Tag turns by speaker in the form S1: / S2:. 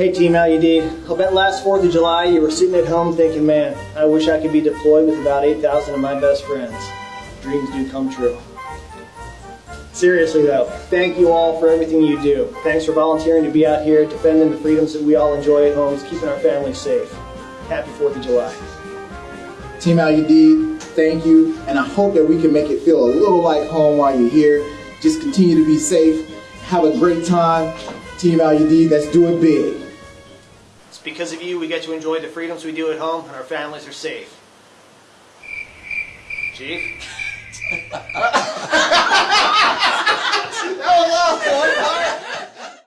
S1: Hey Team LUD, I'll bet last 4th of July you were sitting at home thinking, man, I wish I could be deployed with about 8,000 of my best friends. Dreams do come true. Seriously though, thank you all for everything you do. Thanks for volunteering to be out here defending the freedoms that we all enjoy at homes, keeping our families safe. Happy 4th of July.
S2: Team LUD, thank you, and I hope that we can make it feel a little like home while you're here. Just continue to be safe, have a great time. Team LUD, let's do it big.
S1: Because of you we get to enjoy the freedoms we do at home and our families are safe. Chief?